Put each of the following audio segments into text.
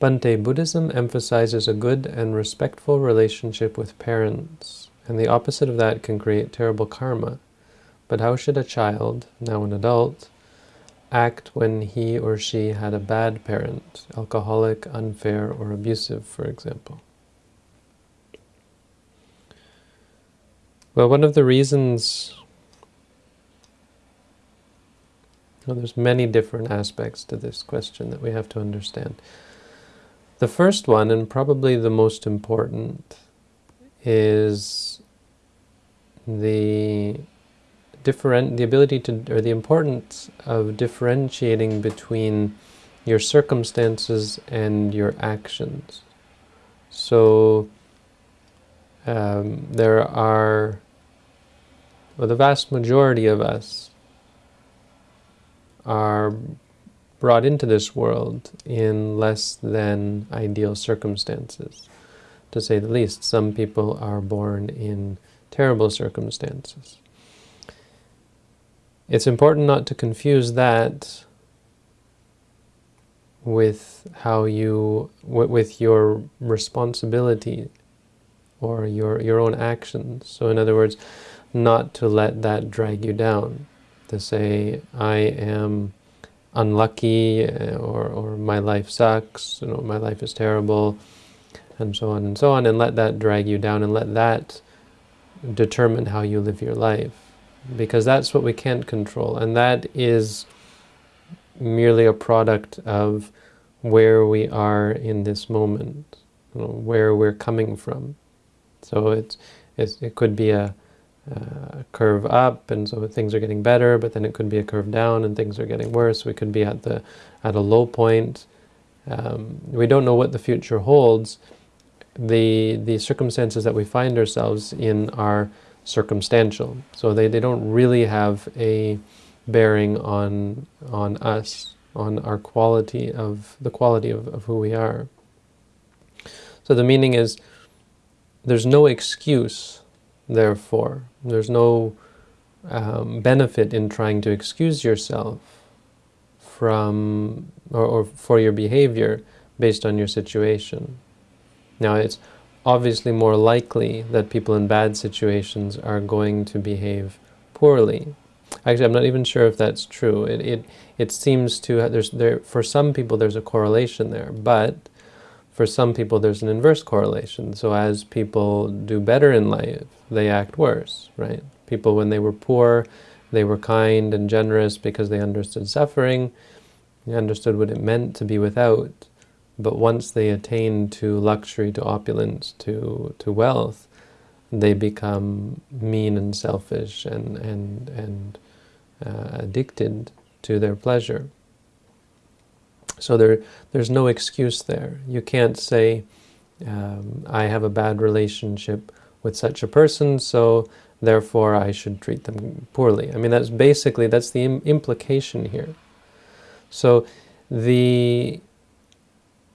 Bhante, Buddhism emphasizes a good and respectful relationship with parents, and the opposite of that can create terrible karma. But how should a child, now an adult, act when he or she had a bad parent, alcoholic, unfair, or abusive, for example? Well, one of the reasons well, there's many different aspects to this question that we have to understand. The first one, and probably the most important, is the different the ability to or the importance of differentiating between your circumstances and your actions. So um, there are well, the vast majority of us are brought into this world in less than ideal circumstances. To say the least, some people are born in terrible circumstances. It's important not to confuse that with how you, with your responsibility or your, your own actions. So in other words, not to let that drag you down. To say, I am unlucky uh, or, or my life sucks, you know, my life is terrible, and so on and so on, and let that drag you down and let that determine how you live your life because that's what we can't control, and that is merely a product of where we are in this moment, you know, where we're coming from. So it's, it's it could be a, a, curve up, and so things are getting better, but then it could be a curve down, and things are getting worse. We could be at the at a low point. Um, we don't know what the future holds. The the circumstances that we find ourselves in are circumstantial. So they, they don't really have a bearing on, on us, on our quality of, the quality of, of who we are. So the meaning is, there's no excuse, therefore. There's no um, benefit in trying to excuse yourself from, or, or for your behavior based on your situation. Now it's obviously more likely that people in bad situations are going to behave poorly. Actually, I'm not even sure if that's true. It, it, it seems to, there's, there, for some people there's a correlation there, but for some people there's an inverse correlation. So as people do better in life, they act worse, right? People, when they were poor, they were kind and generous because they understood suffering, they understood what it meant to be without, but once they attain to luxury, to opulence, to, to wealth, they become mean and selfish and, and, and uh, addicted to their pleasure. So there, there's no excuse there. You can't say, um, I have a bad relationship with such a person, so therefore I should treat them poorly. I mean, that's basically, that's the Im implication here. So the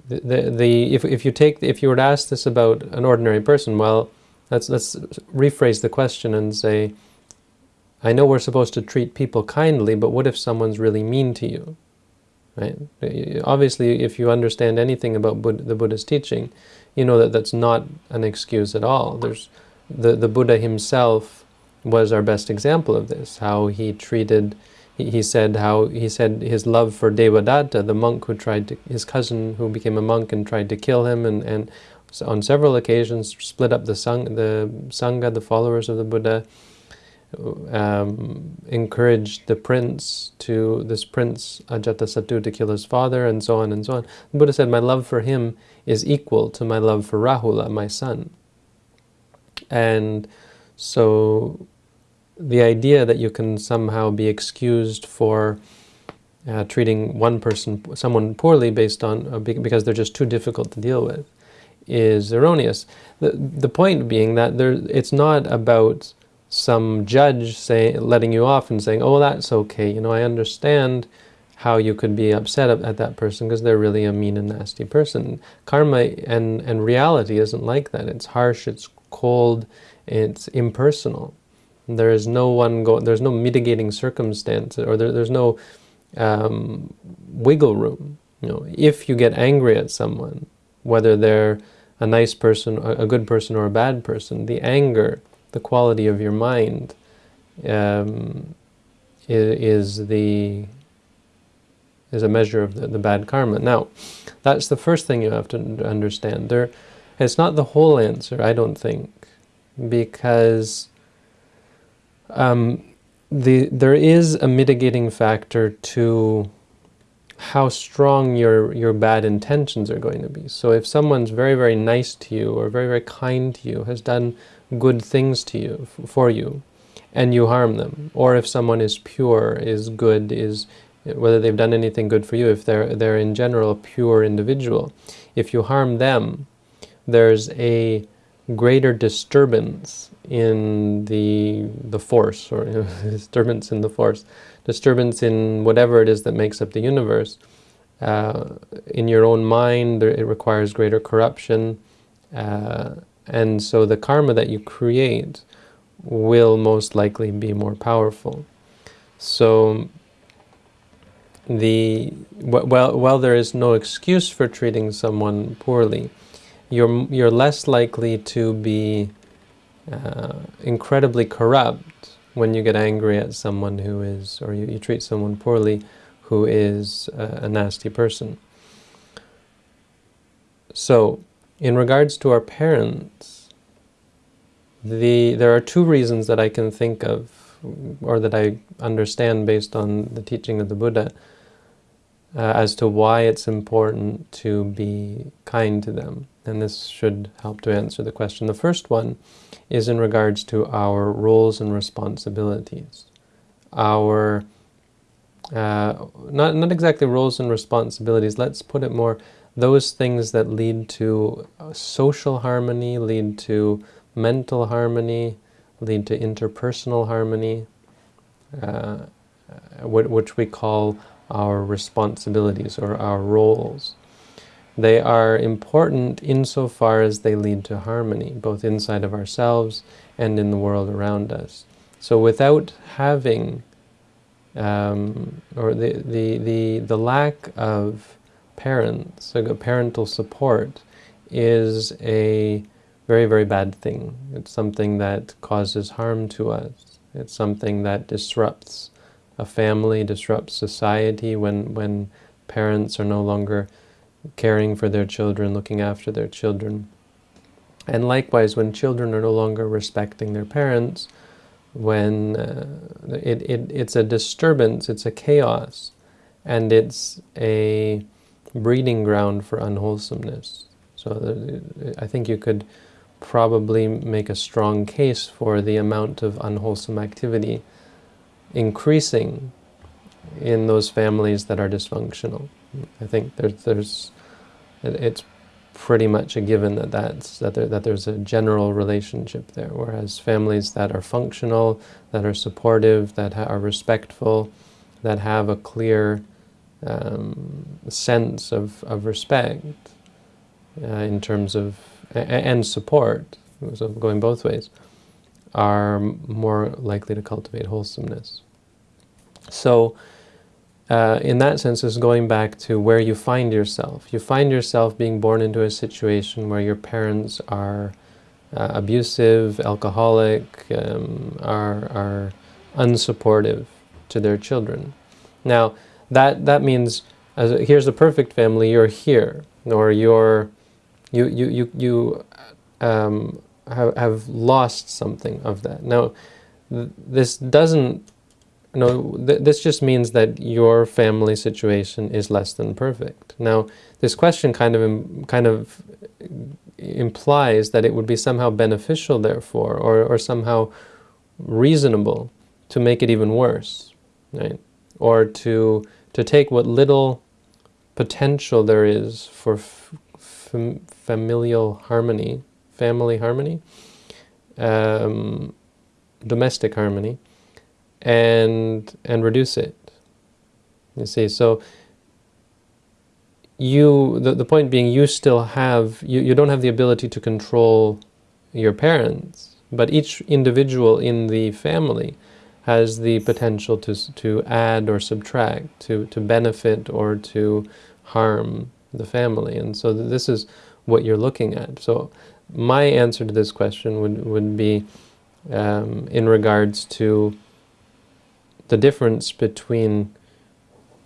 the, the, if, if you take, if you were to ask this about an ordinary person, well, let's, let's rephrase the question and say, I know we're supposed to treat people kindly, but what if someone's really mean to you? Right? Obviously, if you understand anything about the Buddha's teaching, you know that that's not an excuse at all. There's the, the Buddha himself was our best example of this, how he treated he said how he said his love for Devadatta, the monk who tried to, his cousin who became a monk and tried to kill him, and, and on several occasions split up the, sang, the Sangha, the followers of the Buddha, um, encouraged the prince to, this prince Ajatasattu to kill his father, and so on and so on. The Buddha said, my love for him is equal to my love for Rahula, my son. And so the idea that you can somehow be excused for uh, treating one person, someone poorly based on, uh, because they're just too difficult to deal with, is erroneous. The, the point being that there, it's not about some judge say, letting you off and saying, oh, that's okay, you know, I understand how you could be upset at that person because they're really a mean and nasty person. Karma and, and reality isn't like that. It's harsh, it's cold, it's impersonal. There is no one go. There's no mitigating circumstance, or there, there's no um, wiggle room. You know, if you get angry at someone, whether they're a nice person, a good person, or a bad person, the anger, the quality of your mind, um, is, the is a measure of the, the bad karma. Now, that's the first thing you have to understand. There, it's not the whole answer, I don't think, because um, the there is a mitigating factor to how strong your your bad intentions are going to be. So if someone's very very nice to you or very very kind to you, has done good things to you for you, and you harm them, or if someone is pure, is good, is whether they've done anything good for you, if they're they're in general a pure individual, if you harm them, there's a greater disturbance in the the force, or you know, disturbance in the force, disturbance in whatever it is that makes up the universe. Uh, in your own mind, it requires greater corruption, uh, and so the karma that you create will most likely be more powerful. So the while, while there is no excuse for treating someone poorly, you're, you're less likely to be uh, incredibly corrupt when you get angry at someone who is, or you, you treat someone poorly who is a, a nasty person. So, in regards to our parents, the there are two reasons that I can think of, or that I understand based on the teaching of the Buddha, uh, as to why it's important to be kind to them. And this should help to answer the question. The first one is in regards to our roles and responsibilities. Our, uh, not, not exactly roles and responsibilities, let's put it more, those things that lead to social harmony, lead to mental harmony, lead to interpersonal harmony, uh, which we call our responsibilities or our roles. They are important insofar as they lead to harmony, both inside of ourselves and in the world around us. So without having, um, or the, the, the, the lack of parents, so parental support, is a very, very bad thing. It's something that causes harm to us. It's something that disrupts a family, disrupts society when, when parents are no longer caring for their children, looking after their children. And likewise, when children are no longer respecting their parents, when uh, it, it, it's a disturbance, it's a chaos, and it's a breeding ground for unwholesomeness. So uh, I think you could probably make a strong case for the amount of unwholesome activity increasing in those families that are dysfunctional. I think there's, there's it's pretty much a given that that's that there, that there's a general relationship there. Whereas families that are functional, that are supportive, that are respectful, that have a clear um, sense of of respect uh, in terms of and support, so going both ways, are more likely to cultivate wholesomeness. So uh, in that sense is going back to where you find yourself. You find yourself being born into a situation where your parents are uh, abusive, alcoholic, um, are, are unsupportive to their children. Now, that, that means, as a, here's a perfect family, you're here, or you're, you, you, you, you um, have, have lost something of that. Now, th this doesn't no, th this just means that your family situation is less than perfect. Now, this question kind of kind of implies that it would be somehow beneficial, therefore, or, or somehow reasonable to make it even worse, right? Or to to take what little potential there is for familial harmony, family harmony, um, domestic harmony, and and reduce it. You see, so you the, the point being you still have you, you don't have the ability to control your parents, but each individual in the family has the potential to to add or subtract, to to benefit or to harm the family. And so this is what you're looking at. So my answer to this question would, would be um, in regards to the difference between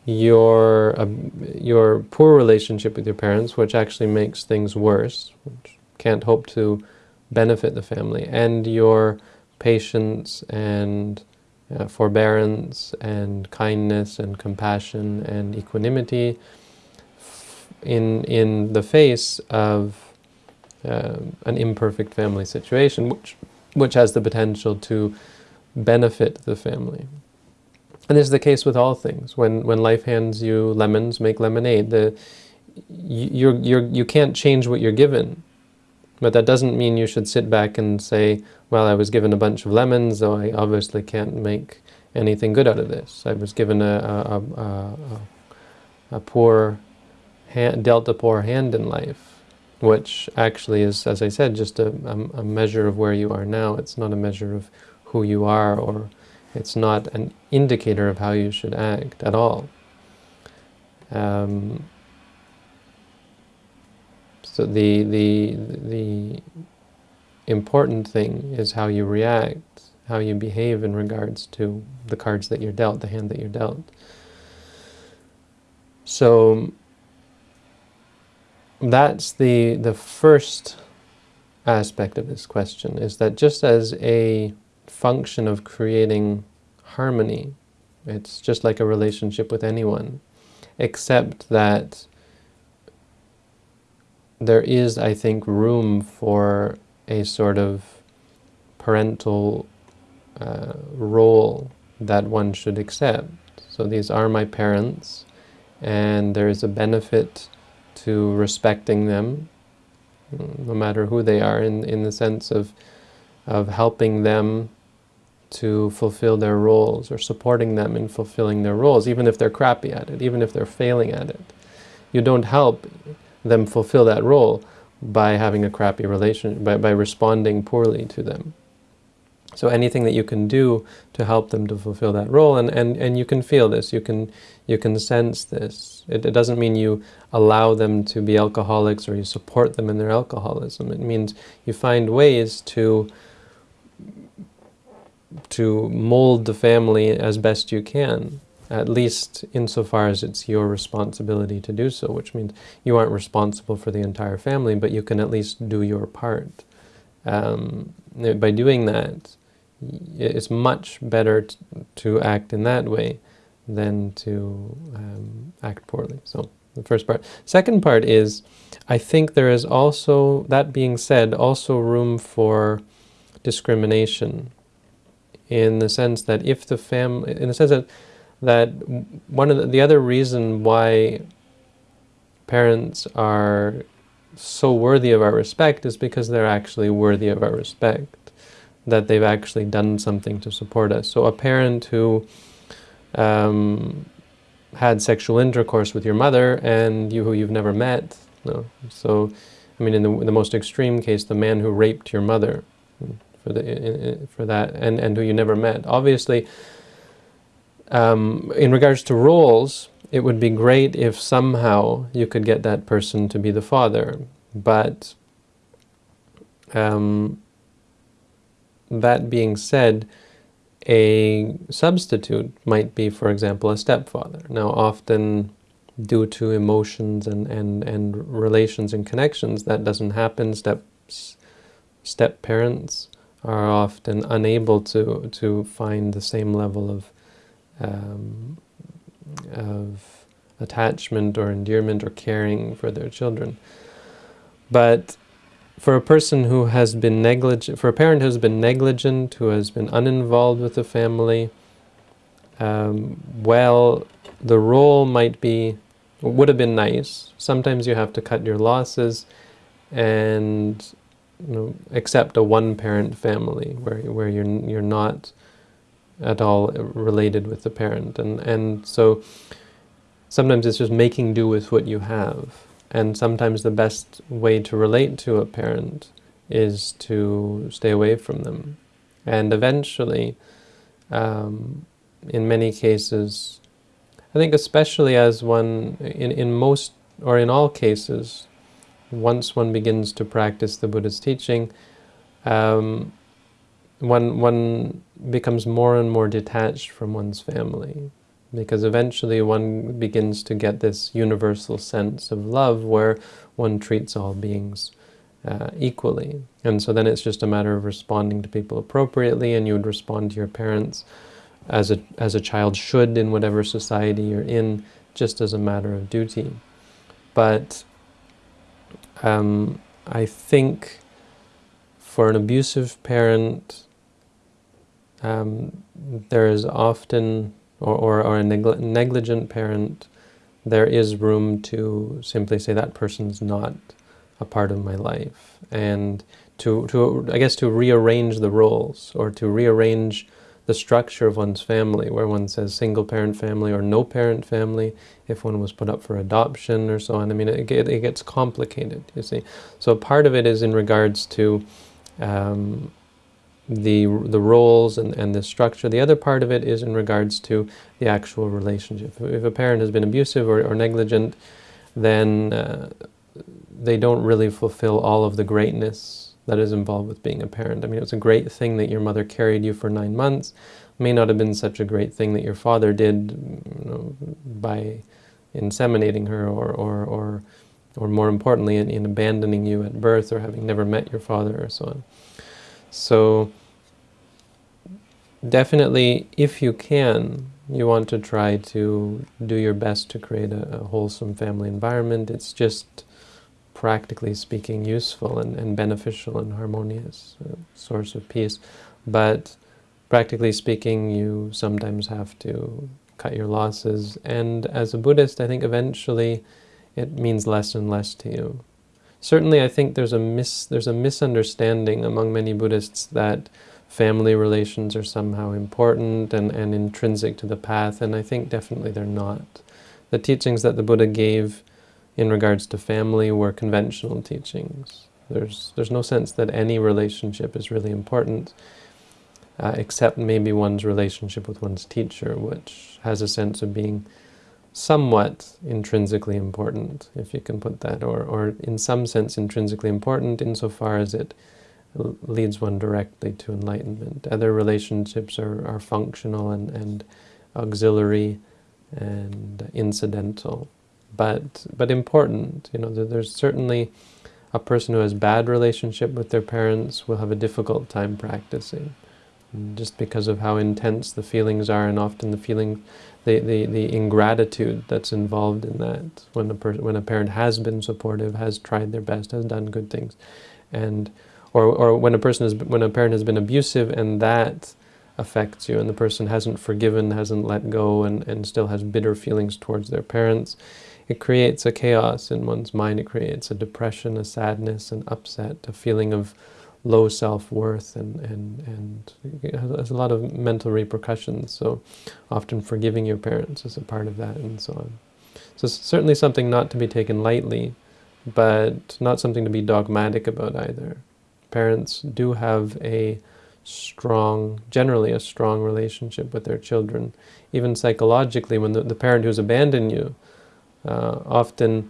your uh, your poor relationship with your parents, which actually makes things worse, which can't hope to benefit the family, and your patience and uh, forbearance and kindness and compassion and equanimity in in the face of uh, an imperfect family situation, which which has the potential to benefit the family. And this is the case with all things. When when life hands you lemons, make lemonade. The you you you can't change what you're given, but that doesn't mean you should sit back and say, "Well, I was given a bunch of lemons, so I obviously can't make anything good out of this. I was given a a, a, a, poor hand, dealt a poor hand in life." Which actually is, as I said, just a, a measure of where you are now. It's not a measure of who you are or it's not an indicator of how you should act at all. Um, so the, the, the important thing is how you react, how you behave in regards to the cards that you're dealt, the hand that you're dealt. So that's the, the first aspect of this question, is that just as a function of creating harmony. It's just like a relationship with anyone, except that there is, I think, room for a sort of parental uh, role that one should accept. So these are my parents, and there is a benefit to respecting them, no matter who they are, in, in the sense of, of helping them to fulfill their roles or supporting them in fulfilling their roles, even if they're crappy at it, even if they're failing at it. You don't help them fulfill that role by having a crappy relation, by, by responding poorly to them. So anything that you can do to help them to fulfill that role, and, and, and you can feel this, you can, you can sense this. It, it doesn't mean you allow them to be alcoholics or you support them in their alcoholism. It means you find ways to to mold the family as best you can, at least insofar as it's your responsibility to do so, which means you aren't responsible for the entire family, but you can at least do your part. Um, by doing that, it's much better to act in that way than to um, act poorly. So the first part. Second part is, I think there is also, that being said, also room for discrimination in the sense that if the family, in the sense that, that one of the, the other reason why parents are so worthy of our respect is because they're actually worthy of our respect, that they've actually done something to support us. So a parent who um, had sexual intercourse with your mother and you who you've never met, no. so I mean in the, in the most extreme case, the man who raped your mother, for the for that, and and who you never met. Obviously, um, in regards to roles, it would be great if somehow you could get that person to be the father, but um, that being said, a substitute might be, for example, a stepfather. Now, often due to emotions and, and, and relations and connections, that doesn't happen. Step, step parents are often unable to to find the same level of um, of attachment or endearment or caring for their children. But for a person who has been negligent, for a parent who has been negligent, who has been uninvolved with the family, um, well, the role might be, would have been nice. Sometimes you have to cut your losses and you know, accept a one-parent family where where you're you're not at all related with the parent, and and so sometimes it's just making do with what you have, and sometimes the best way to relate to a parent is to stay away from them, and eventually, um, in many cases, I think especially as one, in, in most, or in all cases, once one begins to practice the Buddha's teaching, um, one, one becomes more and more detached from one's family because eventually one begins to get this universal sense of love where one treats all beings uh, equally. And so then it's just a matter of responding to people appropriately and you would respond to your parents as a, as a child should in whatever society you're in, just as a matter of duty. But um, I think for an abusive parent, um, there is often, or, or, or a negli negligent parent, there is room to simply say that person's not a part of my life. And to, to, I guess to rearrange the roles, or to rearrange the structure of one's family, where one says single-parent family or no-parent family, if one was put up for adoption or so on. I mean, it, it gets complicated, you see. So part of it is in regards to um, the the roles and, and the structure. The other part of it is in regards to the actual relationship. If a parent has been abusive or, or negligent, then uh, they don't really fulfill all of the greatness that is involved with being a parent. I mean, it was a great thing that your mother carried you for nine months. It may not have been such a great thing that your father did you know, by inseminating her or, or, or, or more importantly, in, in abandoning you at birth or having never met your father or so on. So definitely, if you can, you want to try to do your best to create a, a wholesome family environment. It's just, practically speaking, useful and, and beneficial and harmonious uh, source of peace. But practically speaking, you sometimes have to cut your losses. And as a Buddhist, I think eventually it means less and less to you. Certainly, I think there's a mis there's a misunderstanding among many Buddhists that family relations are somehow important and, and intrinsic to the path, and I think definitely they're not. The teachings that the Buddha gave in regards to family were conventional teachings. There's, there's no sense that any relationship is really important, uh, except maybe one's relationship with one's teacher, which has a sense of being somewhat intrinsically important, if you can put that, or, or in some sense intrinsically important insofar as it leads one directly to enlightenment. Other relationships are, are functional and, and auxiliary and incidental, but, but important. You know, there's certainly a person who has bad relationship with their parents will have a difficult time practicing just because of how intense the feelings are and often the feeling the, the, the ingratitude that's involved in that. When a, person, when a parent has been supportive, has tried their best, has done good things, and or, or when a person is when a parent has been abusive and that affects you and the person hasn't forgiven, hasn't let go and, and still has bitter feelings towards their parents, it creates a chaos in one's mind, it creates a depression, a sadness, an upset, a feeling of low self-worth and, and, and has a lot of mental repercussions. So often forgiving your parents is a part of that and so on. So certainly something not to be taken lightly, but not something to be dogmatic about either. Parents do have a strong, generally a strong relationship with their children. Even psychologically, when the, the parent who's abandoned you, uh, often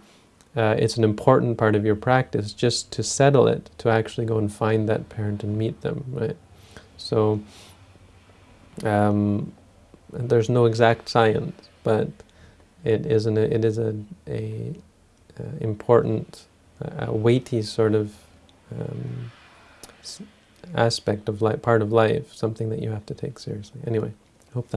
uh, it's an important part of your practice just to settle it, to actually go and find that parent and meet them, right? So um, there's no exact science, but it is an it is a a, uh, important, a weighty sort of um, aspect of life, part of life, something that you have to take seriously. Anyway.